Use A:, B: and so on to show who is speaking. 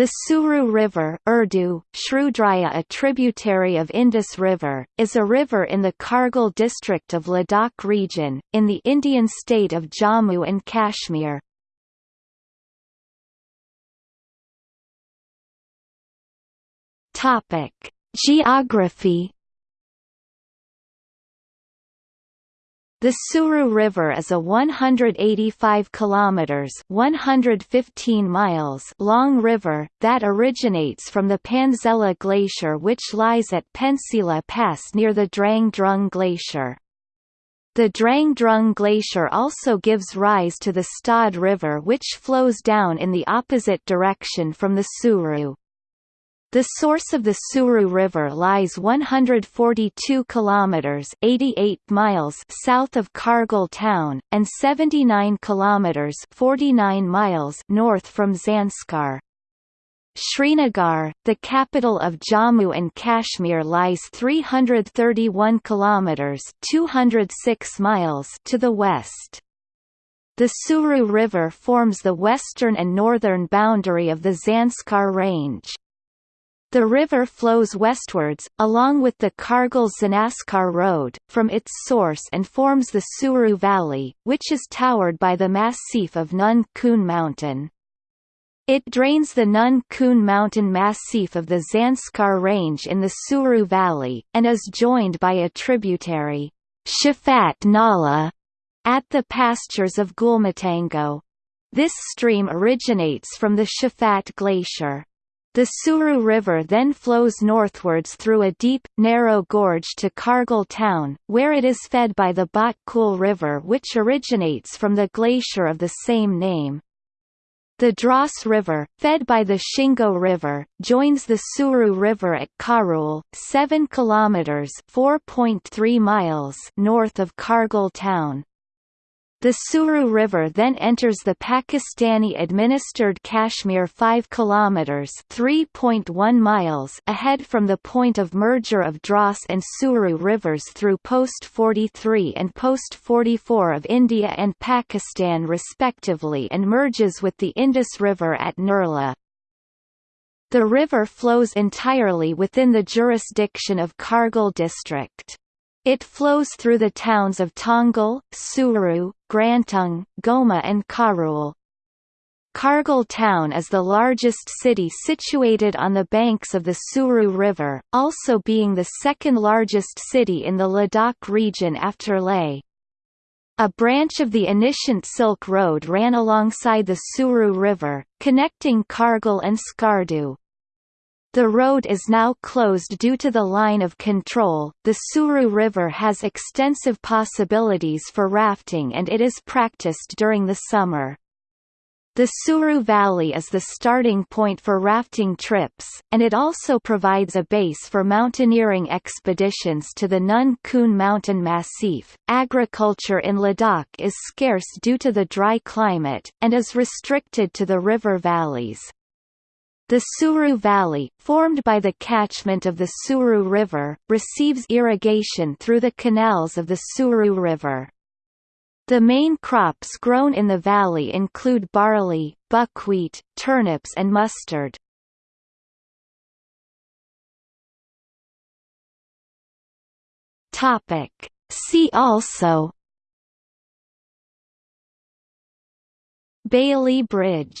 A: The Suru River Urdu, Shrudraya a tributary of Indus River, is a river in the Kargil district of Ladakh region, in the Indian state of Jammu and Kashmir. Geography The Suru River is a 185 kilometers (115 miles) long river that originates from the Panzela Glacier which lies at Pensi La Pass near the Drang Drung Glacier. The Drang Drung Glacier also gives rise to the Stod River which flows down in the opposite direction from the Suru. The source of the Suru River lies 142 kilometers (88 miles) south of Kargil town and 79 kilometers (49 miles) north from Zanskar. Srinagar, the capital of Jammu and Kashmir lies 331 kilometers (206 miles) to the west. The Suru River forms the western and northern boundary of the Zanskar range. The river flows westwards, along with the Kargil-Zanskar Road, from its source and forms the Suru Valley, which is towered by the massif of Nun Kun Mountain. It drains the Nun Kun mountain massif of the Zanskar Range in the Suru Valley, and is joined by a tributary, Shafat Nala, at the pastures of Gulmatango. This stream originates from the Shafat Glacier. The Suru River then flows northwards through a deep, narrow gorge to Kargil town, where it is fed by the Bhat Kul River which originates from the glacier of the same name. The Dras River, fed by the Shingo River, joins the Suru River at Karul, 7 kilometers (4.3 miles) north of Kargil town. The Suru River then enters the Pakistani-administered Kashmir 5 kilometers (3.1 miles) ahead from the point of merger of Dras and Suru rivers through Post 43 and Post 44 of India and Pakistan respectively and merges with the Indus River at Nurla. The river flows entirely within the jurisdiction of Kargil district. It flows through the towns of Tongal, Suru, Grantung, Goma and Karul. Kargil town is the largest city situated on the banks of the Suru River, also being the second largest city in the Ladakh region after Leh. A branch of the Anishints Silk Road ran alongside the Suru River, connecting Kargil and Skardu. The road is now closed due to the line of control. The Suru River has extensive possibilities for rafting and it is practiced during the summer. The Suru Valley is the starting point for rafting trips, and it also provides a base for mountaineering expeditions to the Nun Kun mountain massif. Agriculture in Ladakh is scarce due to the dry climate, and is restricted to the river valleys. The Suru Valley, formed by the catchment of the Suru River, receives irrigation through the canals of the Suru River. The main crops grown in the valley include barley, buckwheat, turnips and mustard. See also Bailey Bridge